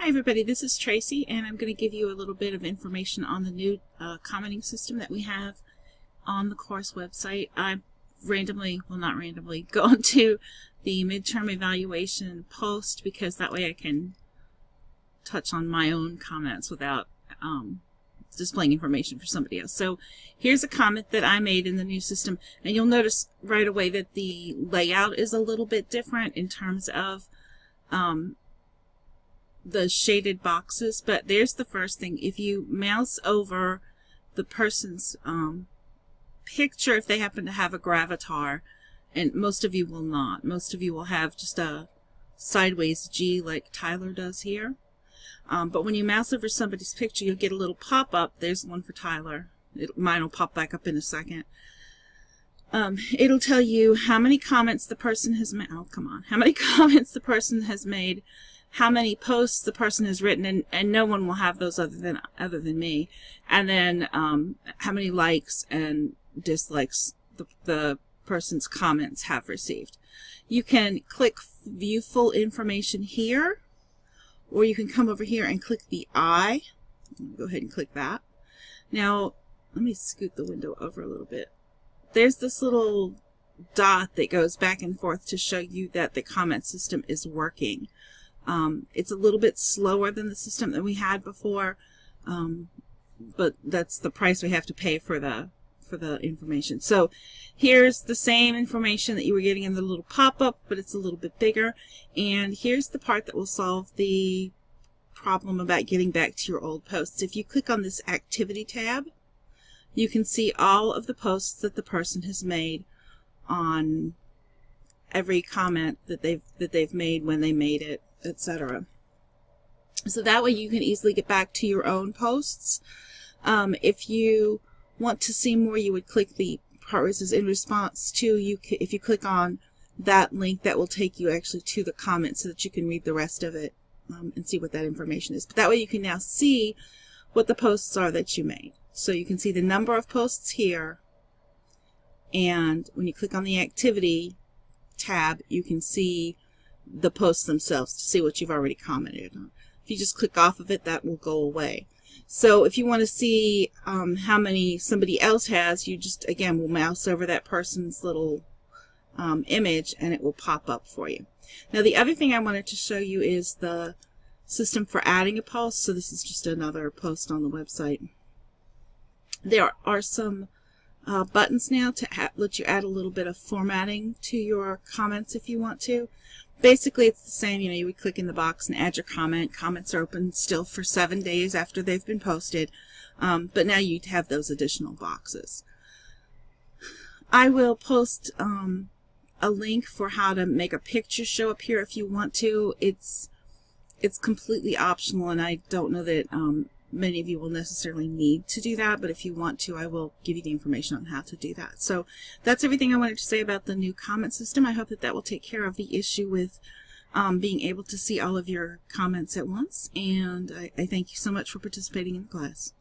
Hi everybody, this is Tracy and I'm going to give you a little bit of information on the new uh, commenting system that we have on the course website. I randomly, well not randomly, go to the midterm evaluation post because that way I can touch on my own comments without um, displaying information for somebody else. So here's a comment that I made in the new system and you'll notice right away that the layout is a little bit different in terms of um, the shaded boxes, but there's the first thing. If you mouse over the person's um, picture, if they happen to have a gravatar, and most of you will not, most of you will have just a sideways G like Tyler does here. Um, but when you mouse over somebody's picture, you'll get a little pop-up. There's one for Tyler. It, mine will pop back up in a second. Um, it'll tell you how many comments the person has made. Oh, come on. How many comments the person has made how many posts the person has written, and, and no one will have those other than other than me. And then um, how many likes and dislikes the, the person's comments have received. You can click View Full Information here, or you can come over here and click the eye. Go ahead and click that. Now, let me scoot the window over a little bit. There's this little dot that goes back and forth to show you that the comment system is working. Um, it's a little bit slower than the system that we had before, um, but that's the price we have to pay for the for the information. So here's the same information that you were getting in the little pop-up, but it's a little bit bigger. And here's the part that will solve the problem about getting back to your old posts. If you click on this activity tab, you can see all of the posts that the person has made on every comment that they've that they've made when they made it etc. So that way you can easily get back to your own posts. Um, if you want to see more, you would click the part it in response to, you if you click on that link, that will take you actually to the comments so that you can read the rest of it um, and see what that information is. But that way you can now see what the posts are that you made. So you can see the number of posts here, and when you click on the activity tab, you can see the posts themselves to see what you've already commented on. If you just click off of it, that will go away. So if you want to see um, how many somebody else has, you just, again, will mouse over that person's little um, image and it will pop up for you. Now the other thing I wanted to show you is the system for adding a post. So this is just another post on the website. There are some uh, buttons now to let you add a little bit of formatting to your comments if you want to basically it's the same. You know, you would click in the box and add your comment. Comments are open still for seven days after they've been posted. Um, but now you have those additional boxes. I will post um, a link for how to make a picture show up here if you want to. It's it's completely optional and I don't know that um, many of you will necessarily need to do that, but if you want to, I will give you the information on how to do that. So that's everything I wanted to say about the new comment system. I hope that that will take care of the issue with um, being able to see all of your comments at once, and I, I thank you so much for participating in the class.